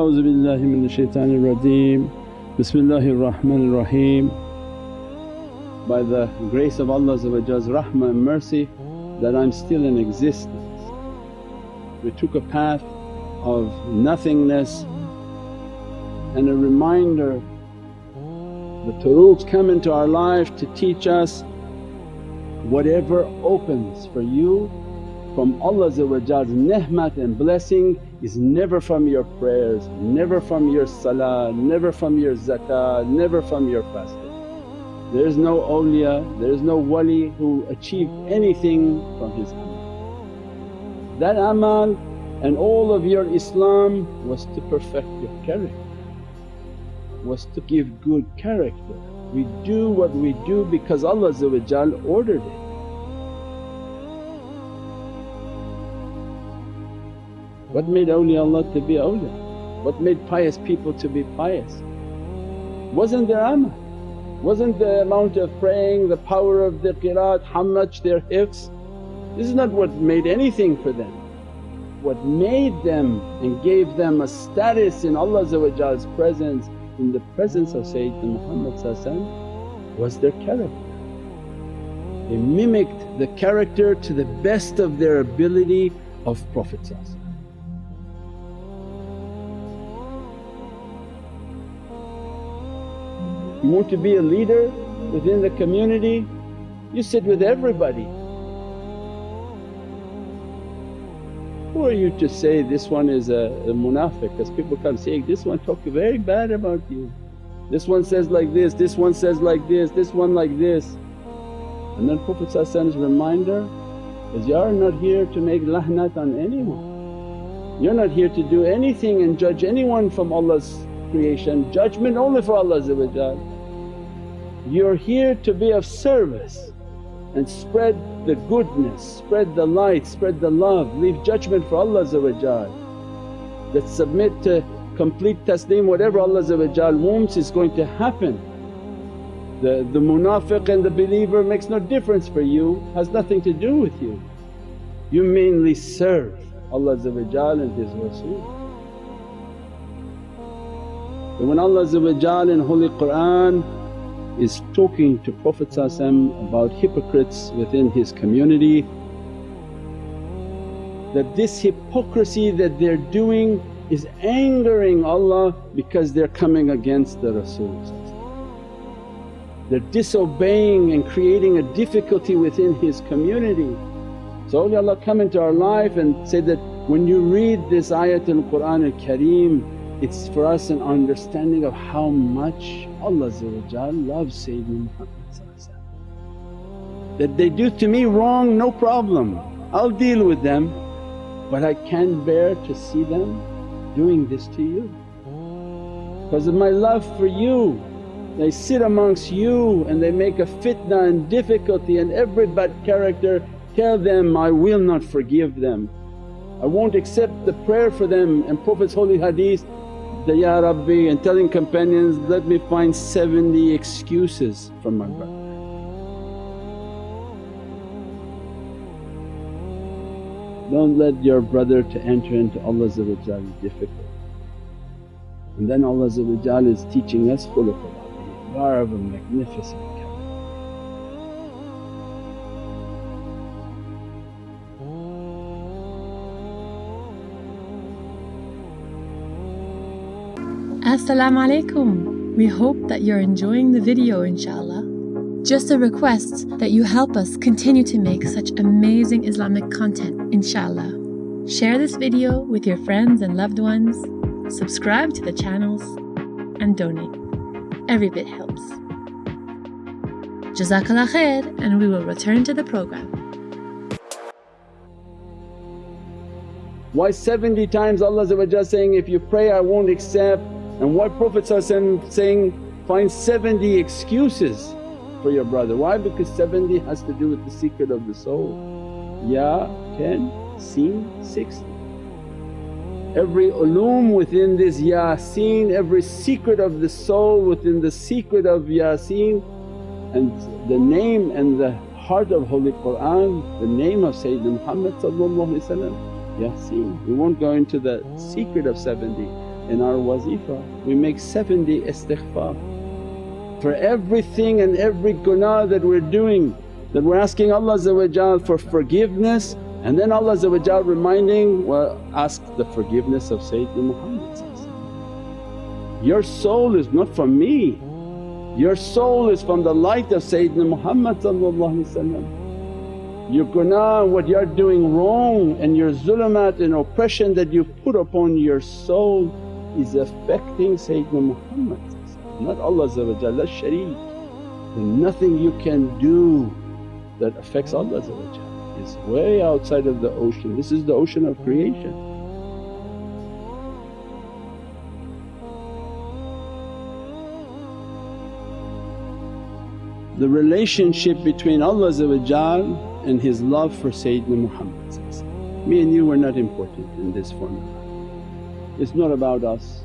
A'udhu billahi minash shaitanir rajeem. Bismillahir Rahmanir Rahim. By the grace of Allah's rahmah and mercy that I'm still in existence. We took a path of nothingness and a reminder the turuqs come into our life to teach us whatever opens for you from Allah's ni'mat and blessing is never from your prayers, never from your salah, never from your zakah, never from your fasting. There is no awliya, there is no wali who achieved anything from his amal. That amal and all of your Islam was to perfect your character, was to give good character. We do what we do because Allah ordered it. What made awliyaullah to be awliya? What made pious people to be pious? Wasn't their amal, wasn't the amount of praying, the power of the qiraat, how much their hifz. This is not what made anything for them. What made them and gave them a status in Allah's presence, in the presence of Sayyidina Muhammad was their character. They mimicked the character to the best of their ability of Prophet You want to be a leader within the community, you sit with everybody. Who are you to say this one is a, a munafiq because people come saying, this one talk very bad about you, this one says like this, this one says like this, this one like this. And then Prophet's reminder is, you are not here to make lahnat on anyone. You're not here to do anything and judge anyone from Allah's creation, judgment only for Allah you're here to be of service and spread the goodness, spread the light, spread the love, leave judgment for Allah that submit to complete taslim whatever Allah wants is going to happen. The, the munafiq and the believer makes no difference for you, has nothing to do with you. You mainly serve Allah and His Rasul. But when Allah in Holy Qur'an is talking to Prophet about hypocrites within his community that this hypocrisy that they're doing is angering Allah because they're coming against the Rasul They're disobeying and creating a difficulty within His community. So awliyaullah come into our life and say that, when you read this ayatul Qur'an al-Kareem it's for us an understanding of how much Allah loves Sayyidina Muhammad That they do to me wrong, no problem, I'll deal with them but I can't bear to see them doing this to you. Because of my love for you they sit amongst you and they make a fitna and difficulty and every bad character tell them, I will not forgive them. I won't accept the prayer for them and Prophet's holy hadith that, Ya Rabbi and telling companions, let me find 70 excuses from my brother. Don't let your brother to enter into Allah's difficult. And then Allah is teaching us khuluqul azim, you are of a magnificent Assalamu alaikum. We hope that you're enjoying the video inshallah. Just a request that you help us continue to make such amazing Islamic content inshallah. Share this video with your friends and loved ones, subscribe to the channels and donate. Every bit helps. Jazakallah khair and we will return to the program. Why 70 times Allah saying, if you pray I won't accept and why Prophet saying, find 70 excuses for your brother. Why? Because 70 has to do with the secret of the soul. Ya 10, Seen 60. Every ulum within this Yasin, every secret of the soul within the secret of Yasin and the name and the heart of Holy Qur'an, the name of Sayyidina Muhammad Yasin. We won't go into the secret of 70 in our wazifa. We make 70 istighfar for everything and every gunaah that we're doing that we're asking Allah for forgiveness and then Allah reminding, well ask the forgiveness of Sayyidina Muhammad Your soul is not from me, your soul is from the light of Sayyidina Muhammad Your gunaah, what you're doing wrong and your zulumat and oppression that you put upon your soul is affecting Sayyidina Muhammad not Allah la shareek. And nothing you can do that affects Allah is way outside of the ocean. This is the ocean of creation. The relationship between Allah and His love for Sayyidina Muhammad Me and you were not important in this formula. It's not about us,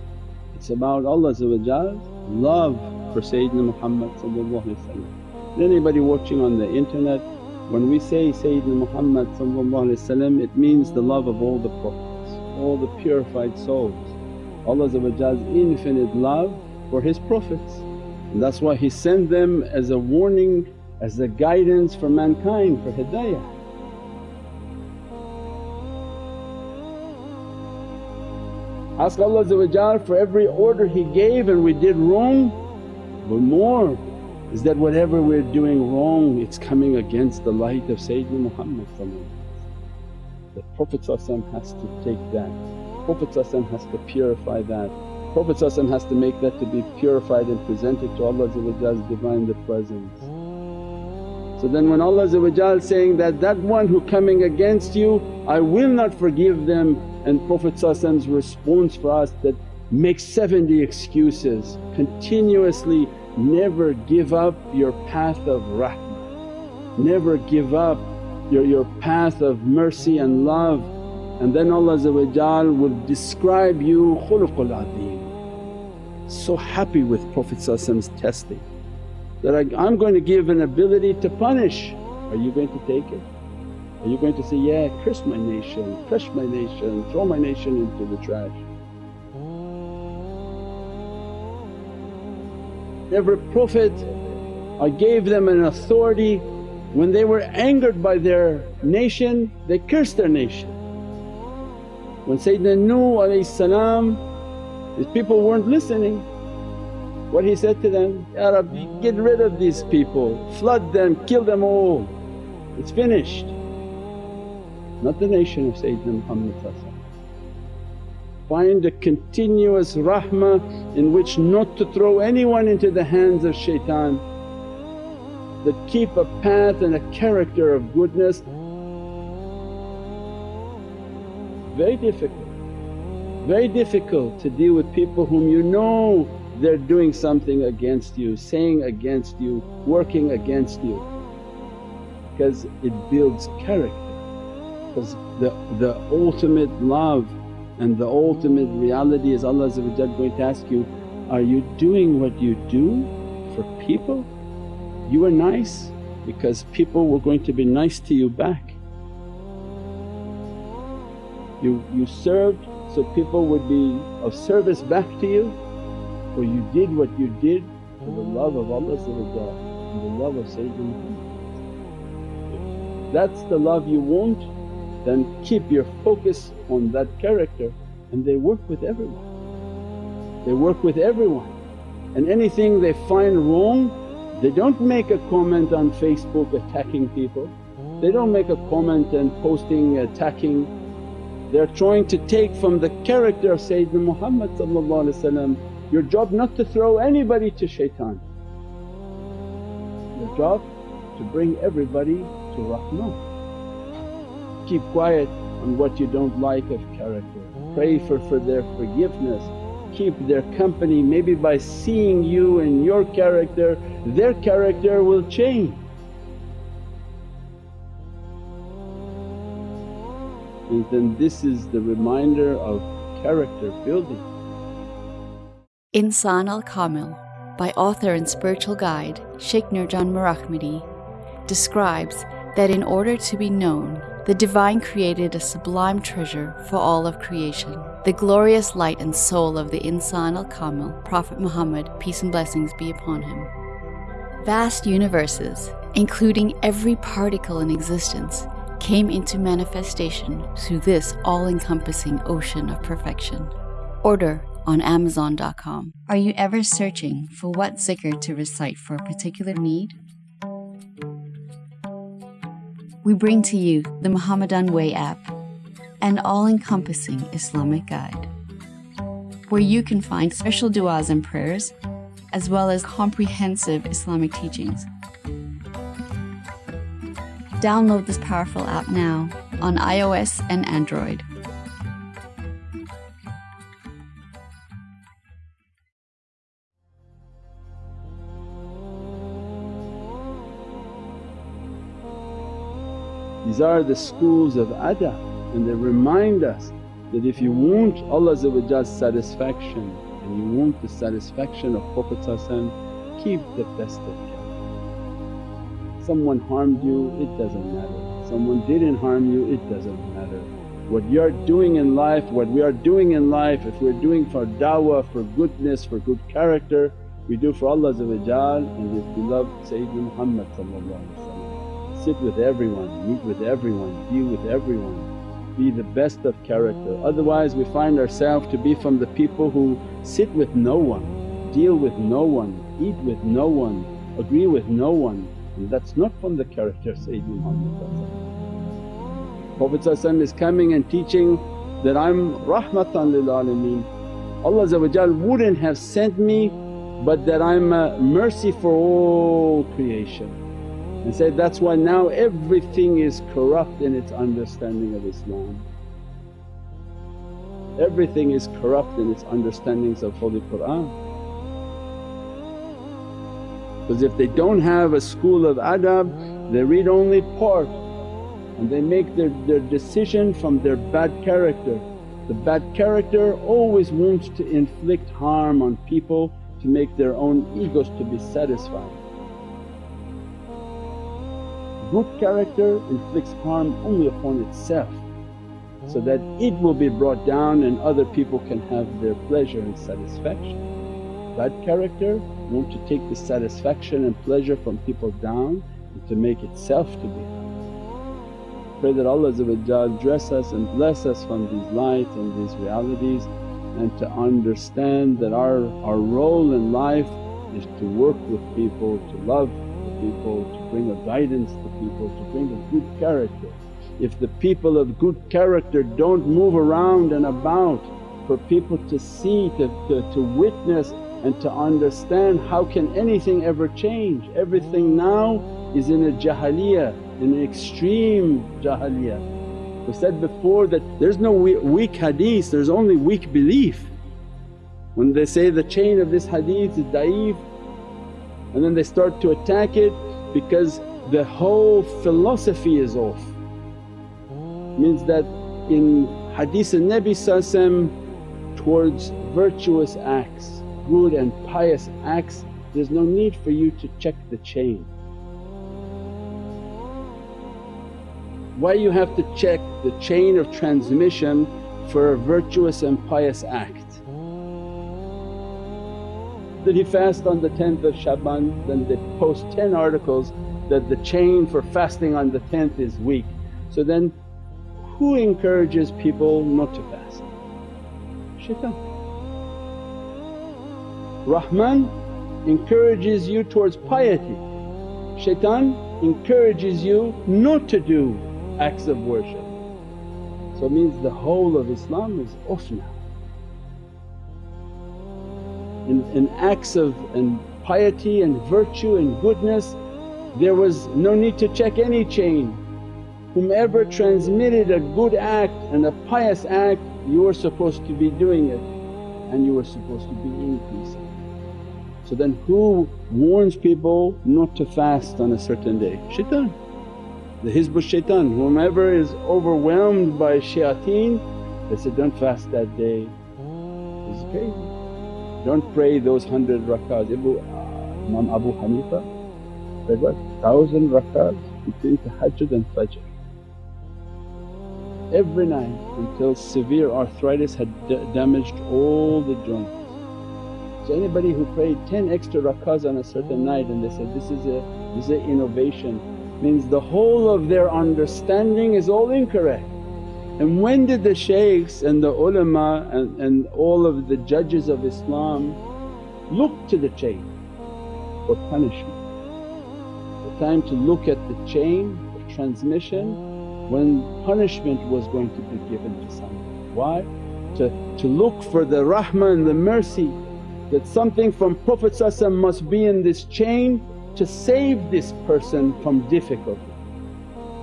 it's about Allah's love for Sayyidina Muhammad Anybody watching on the internet, when we say Sayyidina Muhammad it means the love of all the Prophets, all the purified souls. Allah's infinite love for His Prophets and that's why He sent them as a warning, as the guidance for mankind for hidayah. Ask Allah for every order He gave and we did wrong, but more is that whatever we're doing wrong it's coming against the light of Sayyidina Muhammad The Prophet has to take that, Prophet has to purify that, Prophet has to make that to be purified and presented to Allah's Divine the Presence. So then when Allah saying that, that one who coming against you I will not forgive them. And Prophet's response for us that make 70 excuses, continuously never give up your path of rahmah, never give up your, your path of mercy and love. And then Allah will describe you khuluqul azim. So happy with Prophet's testing that I, I'm going to give an ability to punish, are you going to take it? Are you going to say, yeah curse my nation, crush my nation, throw my nation into the trash? Every Prophet I gave them an authority when they were angered by their nation they cursed their nation. When Sayyidina Nuh his people weren't listening what he said to them, Ya Rabbi get rid of these people, flood them, kill them all, it's finished. Not the nation of Sayyidina Muhammad Find a continuous rahmah in which not to throw anyone into the hands of shaitan, that keep a path and a character of goodness. Very difficult, very difficult to deal with people whom you know they're doing something against you, saying against you, working against you because it builds character because the, the ultimate love and the ultimate reality is Allah going to ask you, are you doing what you do for people? You were nice because people were going to be nice to you back. You, you served so people would be of service back to you or you did what you did for the love of Allah and the love of Sayyidina That's the love you want then keep your focus on that character and they work with everyone. They work with everyone and anything they find wrong they don't make a comment on Facebook attacking people, they don't make a comment and posting attacking. They're trying to take from the character of Sayyidina Muhammad your job not to throw anybody to shaitan, your job to bring everybody to rahmah keep quiet on what you don't like of character. Pray for, for their forgiveness, keep their company maybe by seeing you and your character their character will change. And then this is the reminder of character building. Insan al Kamil by author and spiritual guide Sheikh Nurjan Mirahmadi, describes that in order to be known the Divine created a sublime treasure for all of creation the glorious light and soul of the Insan al Kamil, Prophet Muhammad, peace and blessings be upon him. Vast universes, including every particle in existence, came into manifestation through this all encompassing ocean of perfection. Order on Amazon.com. Are you ever searching for what zikr to recite for a particular need? We bring to you the Muhammadan Way app, an all encompassing Islamic guide, where you can find special du'as and prayers, as well as comprehensive Islamic teachings. Download this powerful app now on iOS and Android. These are the schools of adab and they remind us that if you want Allah's satisfaction and you want the satisfaction of Prophet keep the best of care. Someone harmed you, it doesn't matter. Someone didn't harm you, it doesn't matter. What you're doing in life, what we are doing in life, if we're doing for da'wah, for goodness, for good character, we do for Allah and His beloved Sayyidina Muhammad sit with everyone, meet with everyone, be with everyone, be the best of character. Otherwise we find ourselves to be from the people who sit with no one, deal with no one, eat with no one, agree with no one and that's not from the character of Sayyidina Muhammad Prophet is coming and teaching that I'm rahmatan lil alameen. Allah wouldn't have sent me but that I'm a mercy for all creation and said, that's why now everything is corrupt in its understanding of Islam. Everything is corrupt in its understandings of Holy Qur'an. Because if they don't have a school of adab they read only part and they make their, their decision from their bad character. The bad character always wants to inflict harm on people to make their own egos to be satisfied. Good character inflicts harm only upon itself so that it will be brought down and other people can have their pleasure and satisfaction. Bad character want to take the satisfaction and pleasure from people down and to make itself to be. Pray that Allah dress us and bless us from these lights and these realities and to understand that our, our role in life is to work with people, to love people, to bring a guidance to people, to bring a good character. If the people of good character don't move around and about for people to see, to, to, to witness and to understand how can anything ever change. Everything now is in a jahiliyah, in an extreme jahiliyah. We said before that there's no weak hadith, there's only weak belief. When they say the chain of this hadith is da'if and then they start to attack it because the whole philosophy is off. Oh. Means that in hadith al-Nabi towards virtuous acts, good and pious acts there's no need for you to check the chain. Why you have to check the chain of transmission for a virtuous and pious act? Did he fast on the 10th of Shaban then they post 10 articles that the chain for fasting on the 10th is weak. So then who encourages people not to fast? Shaitan. Rahman encourages you towards piety, shaitan encourages you not to do acts of worship. So it means the whole of Islam is off now in, acts of and piety and virtue and goodness there was no need to check any chain. Whomever transmitted a good act and a pious act you were supposed to be doing it and you were supposed to be increasing. So then who warns people not to fast on a certain day? Shaitan. The Hizb shaitan, whomever is overwhelmed by shayateen they say, don't fast that day. It's crazy. Don't pray those hundred rakahs. Abu, uh, Imam Abu Hanifa prayed what? Thousand rakahs between tahajjud and fajr. every night until severe arthritis had damaged all the joints. So anybody who prayed 10 extra rakahs on a certain night and they said, this is a this is an innovation means the whole of their understanding is all incorrect. And when did the shaykhs and the ulama and, and all of the judges of Islam look to the chain for punishment? The time to look at the chain of transmission when punishment was going to be given to someone. Why? To, to look for the rahmah and the mercy that something from Prophet must be in this chain to save this person from difficulty.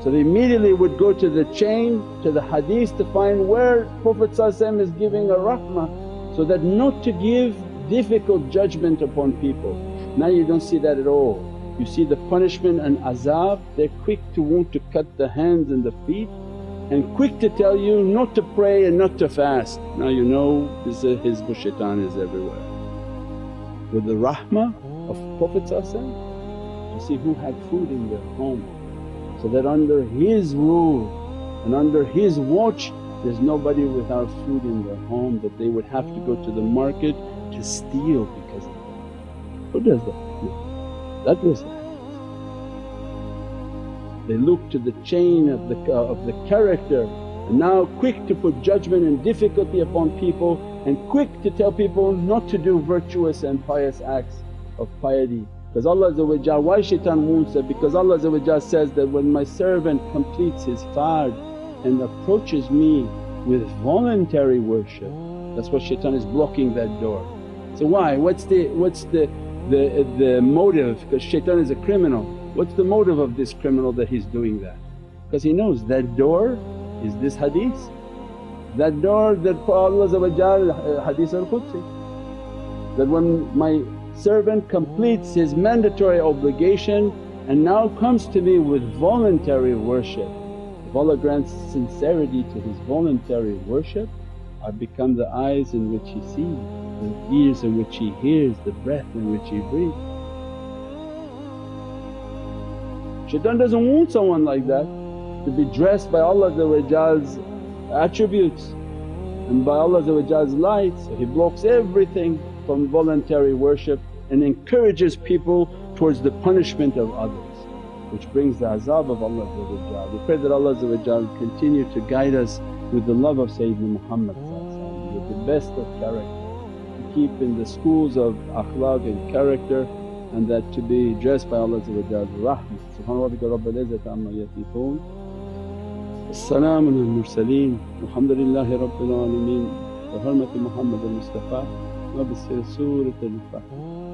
So they immediately would go to the chain, to the hadith to find where Prophet is giving a rahmah so that not to give difficult judgment upon people. Now you don't see that at all. You see the punishment and azab, they're quick to want to cut the hands and the feet and quick to tell you not to pray and not to fast. Now you know this is Hizb shaitan is everywhere with the rahmah of Prophet you see who had food in their home so that under his rule and under his watch there's nobody without food in their home that they would have to go to the market to steal because of that. Who does that? No. That was that. They look to the chain of the, uh, of the character and now quick to put judgment and difficulty upon people and quick to tell people not to do virtuous and pious acts of piety. Because Allah why shaitan wounds that? Because Allah says that, when my servant completes his fard and approaches me with voluntary worship that's what shaitan is blocking that door. So why? What's the, what's the, the, the motive? Because shaitan is a criminal. What's the motive of this criminal that he's doing that? Because he knows that door is this hadith. That door that Allah uh, hadith al-Qudsi that when my servant completes his mandatory obligation and now comes to me with voluntary worship. If Allah grants sincerity to his voluntary worship I become the eyes in which he sees, the ears in which he hears, the breath in which he breathes. Shaitan doesn't want someone like that to be dressed by Allah's attributes and by Allah's light so He blocks everything from voluntary worship and encourages people towards the punishment of others which brings the azab of Allah We pray that Allah continue to guide us with the love of Sayyidina Muhammad with the best of character, to keep in the schools of akhlaq and character and that to be dressed by Allah rahmah. Subhana rabbika rabbil izzati amma yasifoon. As-salaamun al-mursaleen walhamdulillahi rabbil alameen bi hurmati Muhammad al-Mustafa وابصر سورة الفاتحة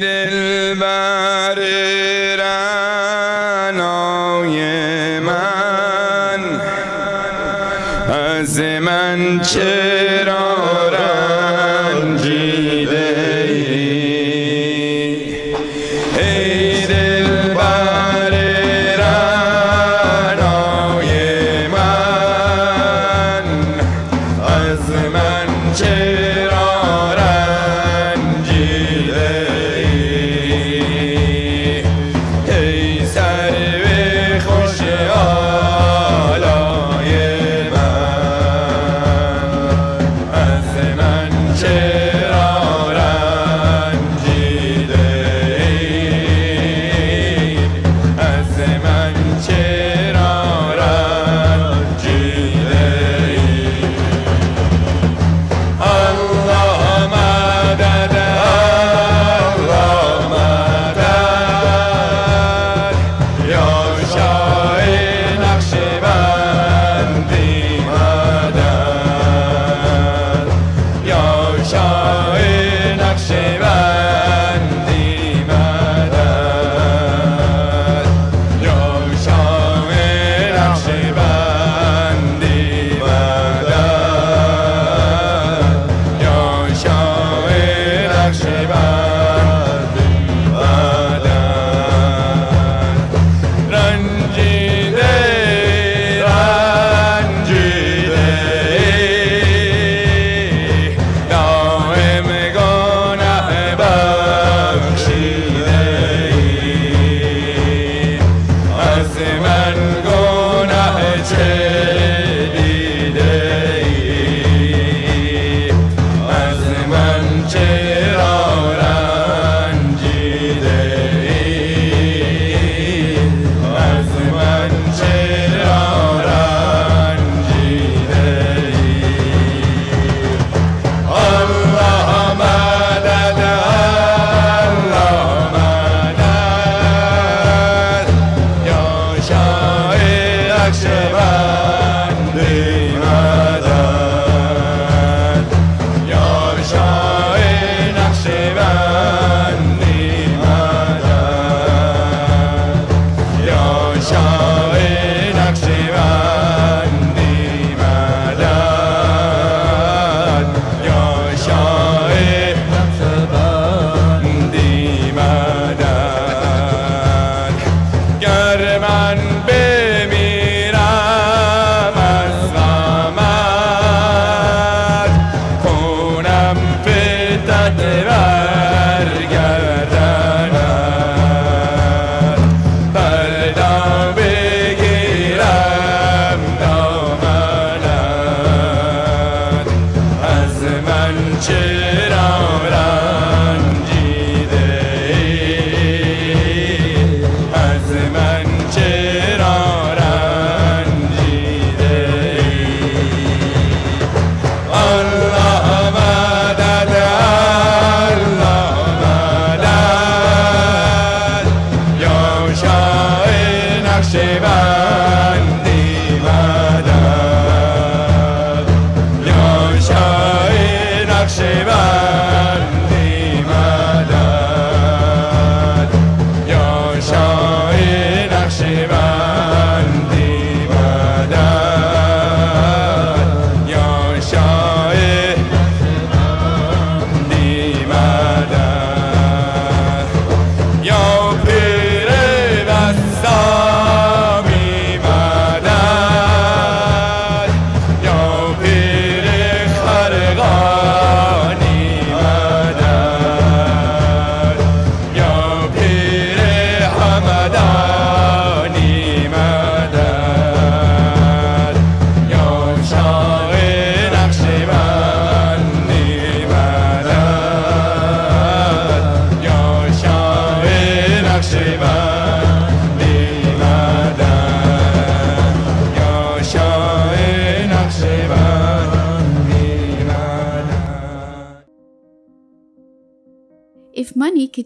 دل بر من از چرا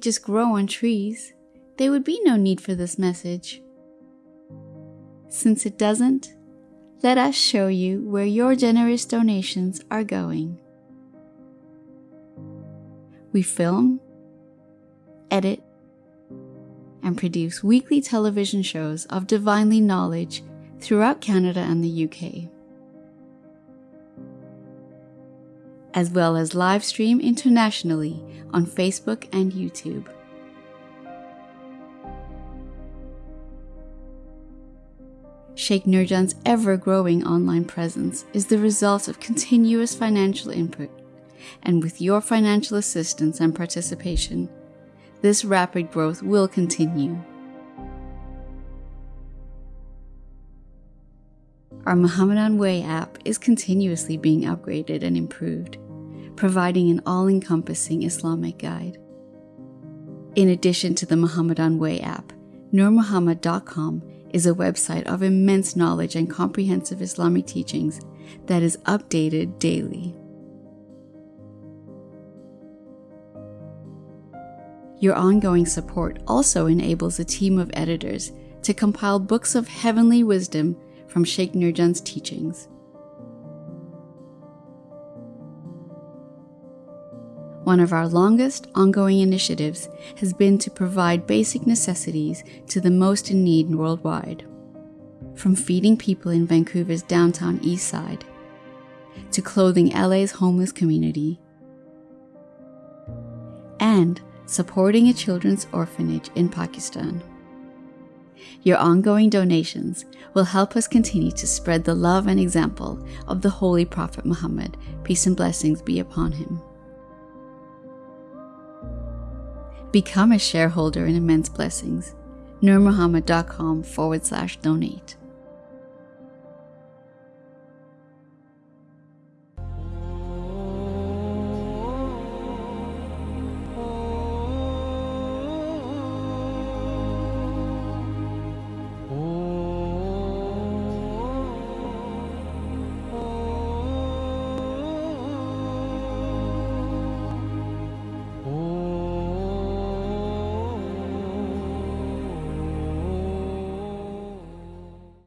just grow on trees, there would be no need for this message. Since it doesn't, let us show you where your generous donations are going. We film, edit, and produce weekly television shows of divinely knowledge throughout Canada and the UK, as well as live stream internationally on Facebook and YouTube. Sheikh Nurjan's ever growing online presence is the result of continuous financial input, and with your financial assistance and participation, this rapid growth will continue. Our Muhammadan Way app is continuously being upgraded and improved, providing an all encompassing Islamic guide. In addition to the Muhammadan Way app, NurMuhammad.com is a website of immense knowledge and comprehensive Islamic teachings that is updated daily. Your ongoing support also enables a team of editors to compile books of heavenly wisdom from Sheikh Nurjan's teachings. One of our longest ongoing initiatives has been to provide basic necessities to the most in need worldwide. From feeding people in Vancouver's downtown east side to clothing LA's homeless community and supporting a children's orphanage in Pakistan. Your ongoing donations will help us continue to spread the love and example of the Holy Prophet Muhammad, peace and blessings be upon him. Become a shareholder in Immense Blessings. NurMuhammad.com forward slash donate.